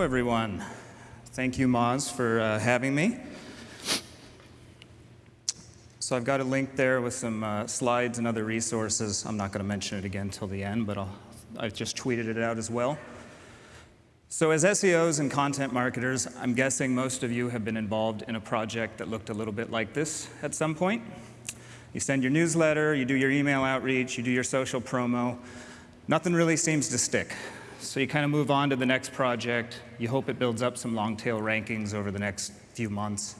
Hello, everyone. Thank you, Moz, for uh, having me. So I've got a link there with some uh, slides and other resources. I'm not going to mention it again till the end, but I'll, I've just tweeted it out as well. So as SEOs and content marketers, I'm guessing most of you have been involved in a project that looked a little bit like this at some point. You send your newsletter, you do your email outreach, you do your social promo. Nothing really seems to stick. So you kind of move on to the next project. You hope it builds up some long tail rankings over the next few months.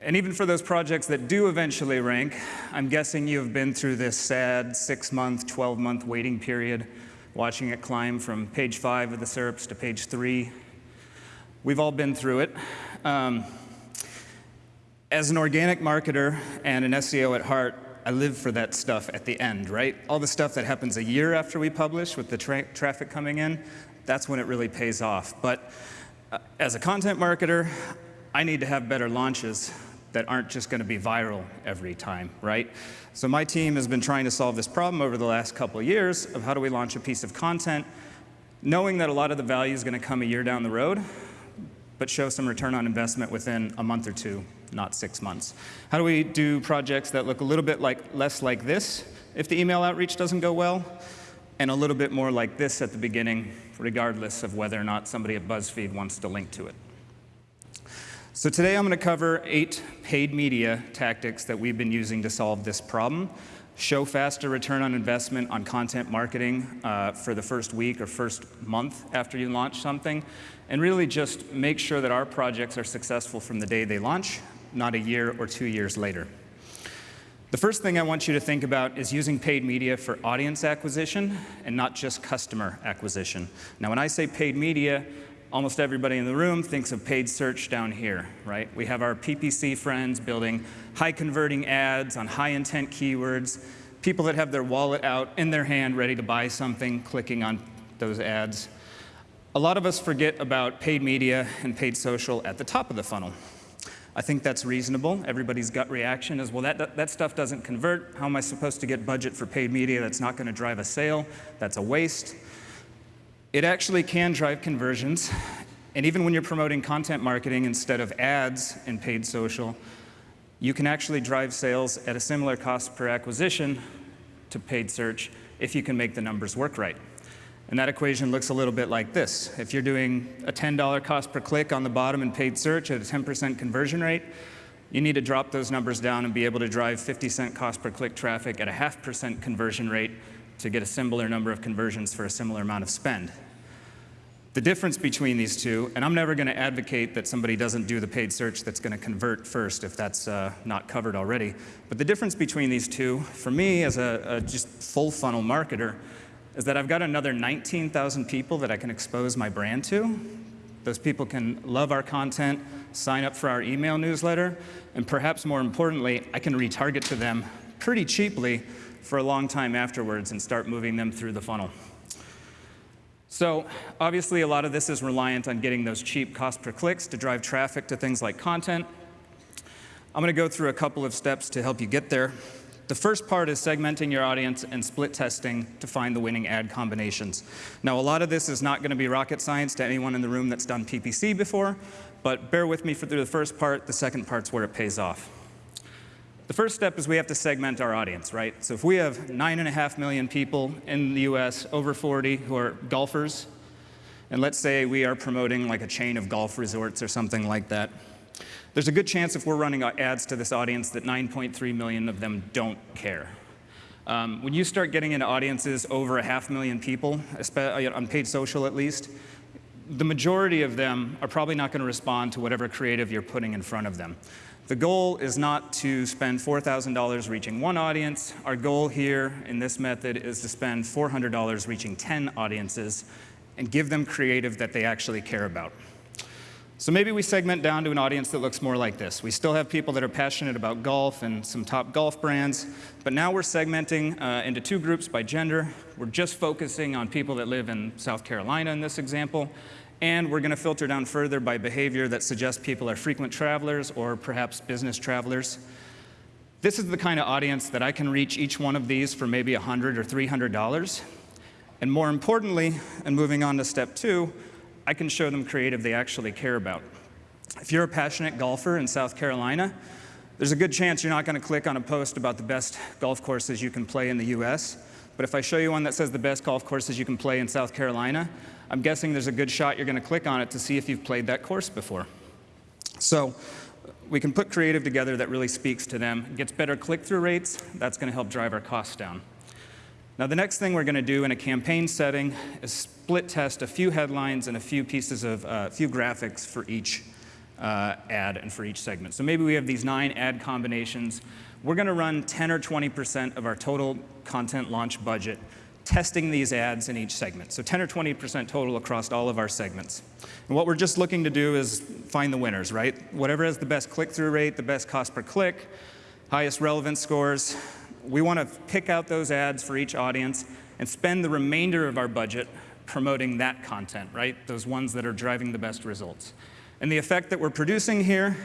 And even for those projects that do eventually rank, I'm guessing you have been through this sad six month, 12 month waiting period, watching it climb from page five of the SERPs to page three. We've all been through it. Um, as an organic marketer and an SEO at heart, I live for that stuff at the end, right? All the stuff that happens a year after we publish with the tra traffic coming in, that's when it really pays off. But uh, as a content marketer, I need to have better launches that aren't just going to be viral every time, right? So my team has been trying to solve this problem over the last couple of years of how do we launch a piece of content, knowing that a lot of the value is going to come a year down the road, but show some return on investment within a month or two not six months. How do we do projects that look a little bit like less like this if the email outreach doesn't go well, and a little bit more like this at the beginning, regardless of whether or not somebody at BuzzFeed wants to link to it. So today I'm going to cover eight paid media tactics that we've been using to solve this problem. Show faster return on investment on content marketing uh, for the first week or first month after you launch something, and really just make sure that our projects are successful from the day they launch not a year or two years later. The first thing I want you to think about is using paid media for audience acquisition and not just customer acquisition. Now, when I say paid media, almost everybody in the room thinks of paid search down here, right? We have our PPC friends building high converting ads on high intent keywords, people that have their wallet out in their hand ready to buy something, clicking on those ads. A lot of us forget about paid media and paid social at the top of the funnel. I think that's reasonable. Everybody's gut reaction is, well, that, that stuff doesn't convert. How am I supposed to get budget for paid media that's not going to drive a sale? That's a waste. It actually can drive conversions. And even when you're promoting content marketing instead of ads in paid social, you can actually drive sales at a similar cost per acquisition to paid search if you can make the numbers work right. And that equation looks a little bit like this. If you're doing a $10 cost per click on the bottom in paid search at a 10% conversion rate, you need to drop those numbers down and be able to drive 50 cent cost per click traffic at a half percent conversion rate to get a similar number of conversions for a similar amount of spend. The difference between these two, and I'm never going to advocate that somebody doesn't do the paid search that's going to convert first if that's uh, not covered already, but the difference between these two, for me as a, a just full funnel marketer, is that I've got another 19,000 people that I can expose my brand to. Those people can love our content, sign up for our email newsletter, and perhaps more importantly, I can retarget to them pretty cheaply for a long time afterwards and start moving them through the funnel. So obviously a lot of this is reliant on getting those cheap cost per clicks to drive traffic to things like content. I'm going to go through a couple of steps to help you get there. The first part is segmenting your audience and split testing to find the winning ad combinations. Now, a lot of this is not going to be rocket science to anyone in the room that's done PPC before, but bear with me for through the first part. The second part's where it pays off. The first step is we have to segment our audience, right? So if we have nine and a half million people in the US over 40 who are golfers, and let's say we are promoting like a chain of golf resorts or something like that, there's a good chance if we're running ads to this audience that 9.3 million of them don't care. Um, when you start getting into audiences over a half million people, uh, on paid social at least, the majority of them are probably not going to respond to whatever creative you're putting in front of them. The goal is not to spend $4,000 reaching one audience. Our goal here in this method is to spend $400 reaching 10 audiences and give them creative that they actually care about. So maybe we segment down to an audience that looks more like this. We still have people that are passionate about golf and some top golf brands, but now we're segmenting uh, into two groups by gender. We're just focusing on people that live in South Carolina in this example, and we're going to filter down further by behavior that suggests people are frequent travelers or perhaps business travelers. This is the kind of audience that I can reach each one of these for maybe 100 or $300. And more importantly, and moving on to step two, I can show them creative they actually care about. If you're a passionate golfer in South Carolina, there's a good chance you're not going to click on a post about the best golf courses you can play in the US. But if I show you one that says the best golf courses you can play in South Carolina, I'm guessing there's a good shot you're going to click on it to see if you've played that course before. So we can put creative together that really speaks to them, gets better click-through rates, that's going to help drive our costs down. Now the next thing we're going to do in a campaign setting is split test a few headlines and a few pieces of, a uh, few graphics for each uh, ad and for each segment. So maybe we have these nine ad combinations. We're going to run 10 or 20% of our total content launch budget testing these ads in each segment. So 10 or 20% total across all of our segments. And what we're just looking to do is find the winners, right? Whatever has the best click-through rate, the best cost per click, highest relevance scores, we want to pick out those ads for each audience and spend the remainder of our budget promoting that content, right? Those ones that are driving the best results. And the effect that we're producing here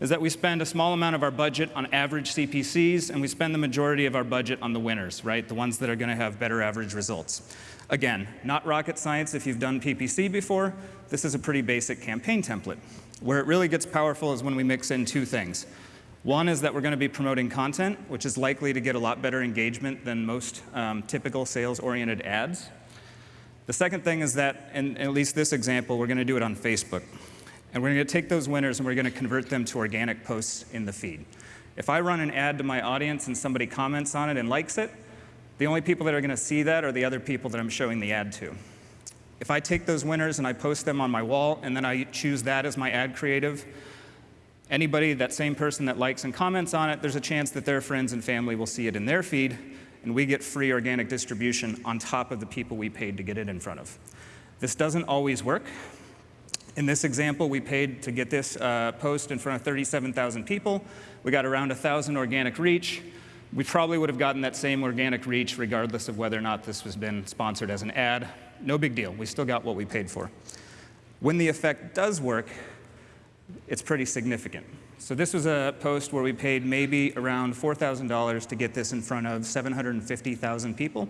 is that we spend a small amount of our budget on average CPCs, and we spend the majority of our budget on the winners, right? The ones that are going to have better average results. Again, not rocket science if you've done PPC before. This is a pretty basic campaign template. Where it really gets powerful is when we mix in two things. One is that we're going to be promoting content, which is likely to get a lot better engagement than most um, typical sales-oriented ads. The second thing is that, in at least this example, we're going to do it on Facebook. And we're going to take those winners and we're going to convert them to organic posts in the feed. If I run an ad to my audience and somebody comments on it and likes it, the only people that are going to see that are the other people that I'm showing the ad to. If I take those winners and I post them on my wall and then I choose that as my ad creative, anybody, that same person that likes and comments on it, there's a chance that their friends and family will see it in their feed and we get free organic distribution on top of the people we paid to get it in front of. This doesn't always work. In this example, we paid to get this uh, post in front of 37,000 people. We got around 1,000 organic reach. We probably would have gotten that same organic reach regardless of whether or not this was been sponsored as an ad. No big deal. We still got what we paid for. When the effect does work, it's pretty significant. So this was a post where we paid maybe around $4,000 to get this in front of 750,000 people.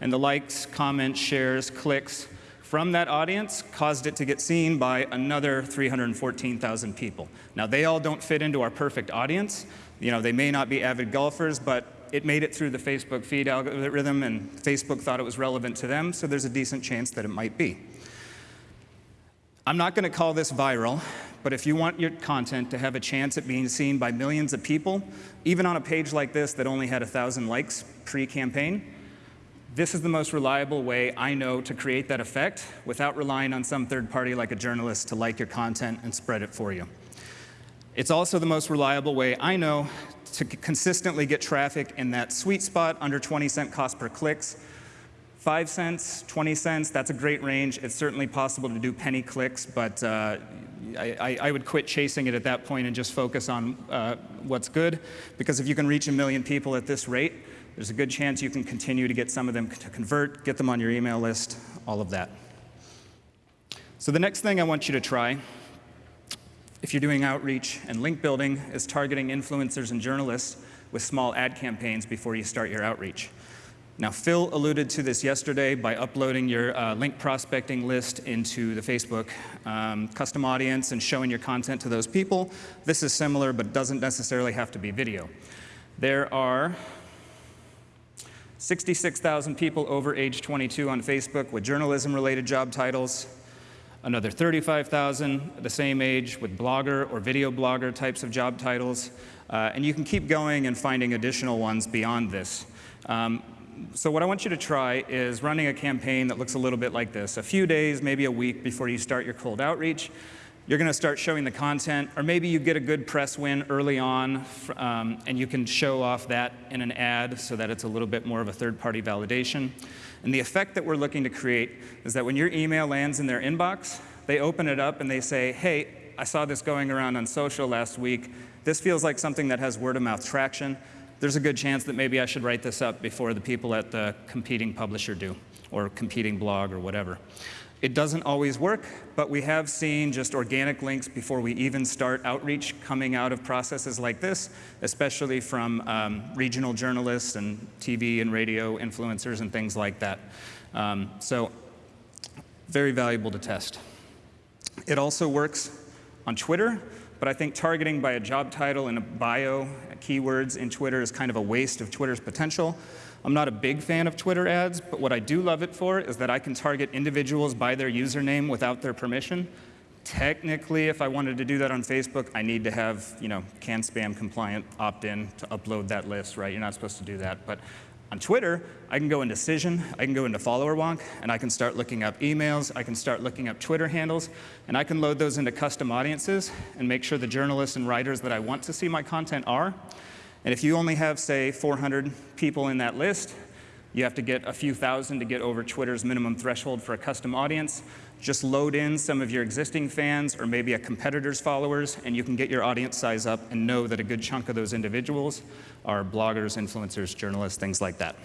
And the likes, comments, shares, clicks from that audience caused it to get seen by another 314,000 people. Now, they all don't fit into our perfect audience. You know, they may not be avid golfers, but it made it through the Facebook feed algorithm, and Facebook thought it was relevant to them, so there's a decent chance that it might be. I'm not going to call this viral, but if you want your content to have a chance at being seen by millions of people, even on a page like this that only had 1,000 likes pre-campaign, this is the most reliable way I know to create that effect without relying on some third party like a journalist to like your content and spread it for you. It's also the most reliable way I know to consistently get traffic in that sweet spot under 20 cent cost per clicks. 5 cents, 20 cents, that's a great range. It's certainly possible to do penny clicks, but uh, I, I, would quit chasing it at that point and just focus on uh, what's good, because if you can reach a million people at this rate, there's a good chance you can continue to get some of them to convert, get them on your email list, all of that. So the next thing I want you to try, if you're doing outreach and link building, is targeting influencers and journalists with small ad campaigns before you start your outreach. Now, Phil alluded to this yesterday by uploading your uh, link prospecting list into the Facebook um, custom audience and showing your content to those people. This is similar, but doesn't necessarily have to be video. There are 66,000 people over age 22 on Facebook with journalism-related job titles, another 35,000 the same age with blogger or video blogger types of job titles, uh, and you can keep going and finding additional ones beyond this. Um, so what I want you to try is running a campaign that looks a little bit like this. A few days, maybe a week before you start your cold outreach, you're going to start showing the content, or maybe you get a good press win early on, um, and you can show off that in an ad so that it's a little bit more of a third-party validation. And the effect that we're looking to create is that when your email lands in their inbox, they open it up and they say, hey, I saw this going around on social last week. This feels like something that has word-of-mouth traction. There's a good chance that maybe I should write this up before the people at the competing publisher do, or competing blog or whatever. It doesn't always work, but we have seen just organic links before we even start outreach coming out of processes like this, especially from um, regional journalists and TV and radio influencers and things like that. Um, so very valuable to test. It also works on Twitter, but I think targeting by a job title and a bio, uh, keywords in Twitter is kind of a waste of Twitter's potential. I'm not a big fan of Twitter ads, but what I do love it for is that I can target individuals by their username without their permission. Technically, if I wanted to do that on Facebook, I need to have, you know, CAN spam compliant opt-in to upload that list, right? You're not supposed to do that. But on Twitter, I can go into Cision, I can go into Followerwonk, and I can start looking up emails, I can start looking up Twitter handles, and I can load those into custom audiences and make sure the journalists and writers that I want to see my content are. And if you only have, say, 400 people in that list, you have to get a few thousand to get over Twitter's minimum threshold for a custom audience. Just load in some of your existing fans or maybe a competitor's followers, and you can get your audience size up and know that a good chunk of those individuals are bloggers, influencers, journalists, things like that.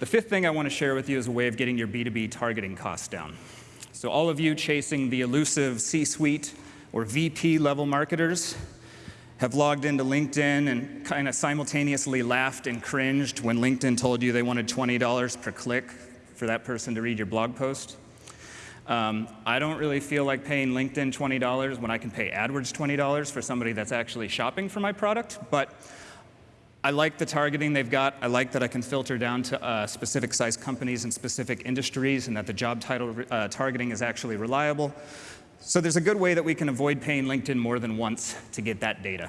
The fifth thing I want to share with you is a way of getting your B2B targeting costs down. So all of you chasing the elusive C-suite or VP level marketers, have logged into LinkedIn and kind of simultaneously laughed and cringed when LinkedIn told you they wanted $20 per click for that person to read your blog post. Um, I don't really feel like paying LinkedIn $20 when I can pay AdWords $20 for somebody that's actually shopping for my product, but I like the targeting they've got. I like that I can filter down to uh, specific size companies and specific industries and that the job title uh, targeting is actually reliable. So there's a good way that we can avoid paying LinkedIn more than once to get that data.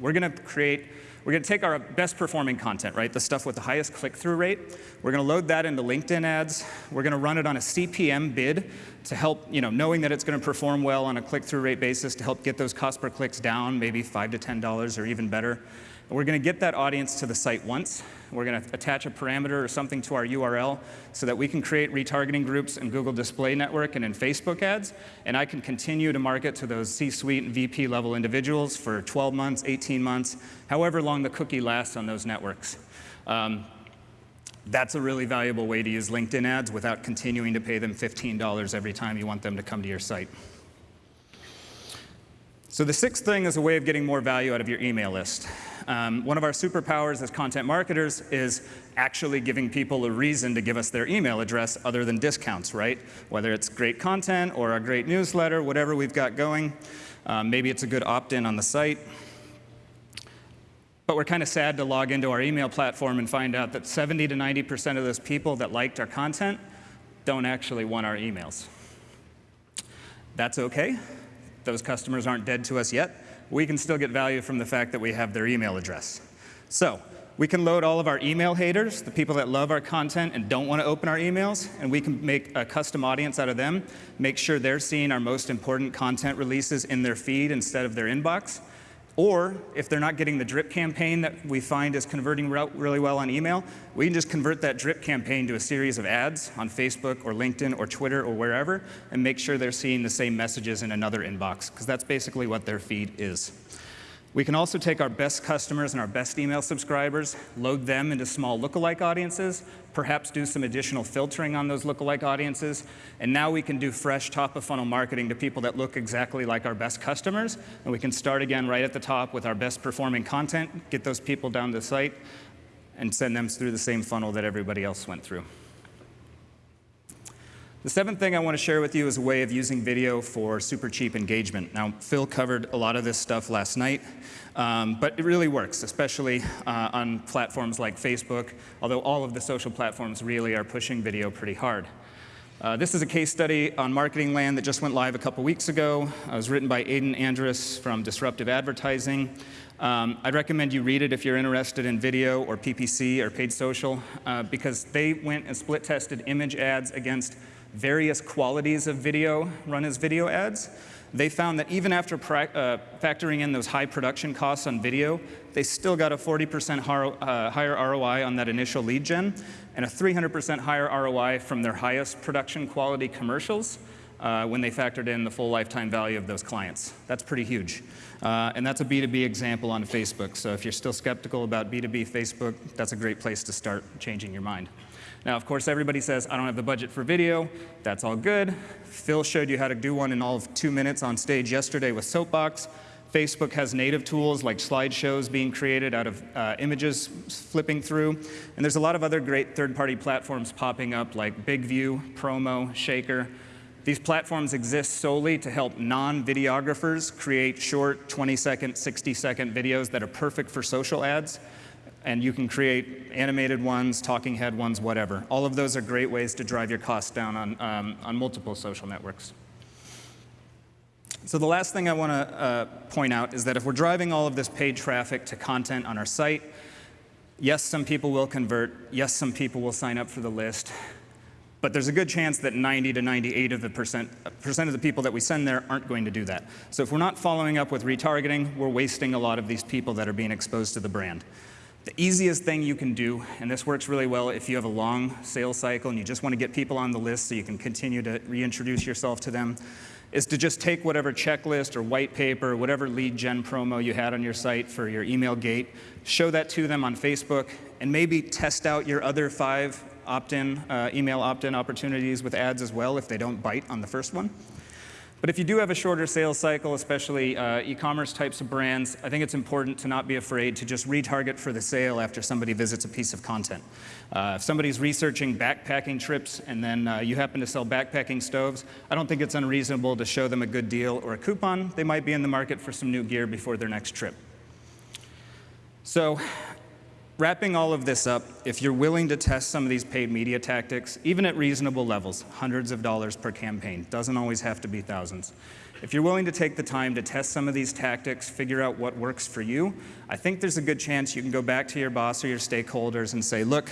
We're going to create, we're going to take our best performing content, right, the stuff with the highest click-through rate. We're going to load that into LinkedIn ads. We're going to run it on a CPM bid to help, you know, knowing that it's going to perform well on a click-through rate basis to help get those cost per clicks down, maybe five to $10 or even better. We're going to get that audience to the site once. We're going to attach a parameter or something to our URL so that we can create retargeting groups in Google Display Network and in Facebook ads. And I can continue to market to those C-suite and VP level individuals for 12 months, 18 months, however long the cookie lasts on those networks. Um, that's a really valuable way to use LinkedIn ads without continuing to pay them $15 every time you want them to come to your site. So the sixth thing is a way of getting more value out of your email list. Um, one of our superpowers as content marketers is actually giving people a reason to give us their email address other than discounts, right? Whether it's great content or a great newsletter, whatever we've got going. Um, maybe it's a good opt-in on the site. But we're kind of sad to log into our email platform and find out that 70 to 90% of those people that liked our content don't actually want our emails. That's okay those customers aren't dead to us yet, we can still get value from the fact that we have their email address. So we can load all of our email haters, the people that love our content and don't want to open our emails, and we can make a custom audience out of them, make sure they're seeing our most important content releases in their feed instead of their inbox. Or if they're not getting the drip campaign that we find is converting really well on email, we can just convert that drip campaign to a series of ads on Facebook or LinkedIn or Twitter or wherever and make sure they're seeing the same messages in another inbox, because that's basically what their feed is. We can also take our best customers and our best email subscribers, load them into small lookalike audiences, perhaps do some additional filtering on those lookalike audiences, and now we can do fresh top-of-funnel marketing to people that look exactly like our best customers, and we can start again right at the top with our best performing content, get those people down the site, and send them through the same funnel that everybody else went through. The seventh thing I want to share with you is a way of using video for super cheap engagement. Now, Phil covered a lot of this stuff last night, um, but it really works, especially uh, on platforms like Facebook, although all of the social platforms really are pushing video pretty hard. Uh, this is a case study on Marketing Land that just went live a couple weeks ago. It was written by Aidan Andrus from Disruptive Advertising. Um, I'd recommend you read it if you're interested in video or PPC or paid social, uh, because they went and split tested image ads against various qualities of video run as video ads, they found that even after uh, factoring in those high production costs on video, they still got a 40% uh, higher ROI on that initial lead gen and a 300% higher ROI from their highest production quality commercials uh, when they factored in the full lifetime value of those clients. That's pretty huge. Uh, and that's a B2B example on Facebook. So if you're still skeptical about B2B Facebook, that's a great place to start changing your mind. Now, of course, everybody says, I don't have the budget for video. That's all good. Phil showed you how to do one in all of two minutes on stage yesterday with Soapbox. Facebook has native tools like slideshows being created out of uh, images flipping through. And there's a lot of other great third-party platforms popping up like BigView, Promo, Shakr. These platforms exist solely to help non-videographers create short 20-second, 60-second videos that are perfect for social ads. And you can create animated ones, talking head ones, whatever. All of those are great ways to drive your costs down on, um, on multiple social networks. So the last thing I want to uh, point out is that if we're driving all of this paid traffic to content on our site, yes, some people will convert. Yes, some people will sign up for the list. But there's a good chance that 90 to 98 of the percent, percent of the people that we send there aren't going to do that. So if we're not following up with retargeting, we're wasting a lot of these people that are being exposed to the brand. The easiest thing you can do, and this works really well if you have a long sales cycle and you just want to get people on the list so you can continue to reintroduce yourself to them, is to just take whatever checklist or white paper, whatever lead gen promo you had on your site for your email gate, show that to them on Facebook, and maybe test out your other five opt-in, uh, email opt-in opportunities with ads as well if they don't bite on the first one. But if you do have a shorter sales cycle, especially uh, e-commerce types of brands, I think it's important to not be afraid to just retarget for the sale after somebody visits a piece of content. Uh, if somebody's researching backpacking trips and then uh, you happen to sell backpacking stoves, I don't think it's unreasonable to show them a good deal or a coupon. They might be in the market for some new gear before their next trip. So Wrapping all of this up, if you're willing to test some of these paid media tactics, even at reasonable levels, hundreds of dollars per campaign, doesn't always have to be thousands. If you're willing to take the time to test some of these tactics, figure out what works for you, I think there's a good chance you can go back to your boss or your stakeholders and say, look,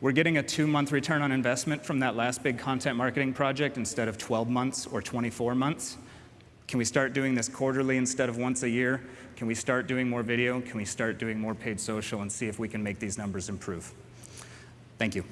we're getting a two-month return on investment from that last big content marketing project instead of 12 months or 24 months. Can we start doing this quarterly instead of once a year? Can we start doing more video? Can we start doing more paid social and see if we can make these numbers improve? Thank you.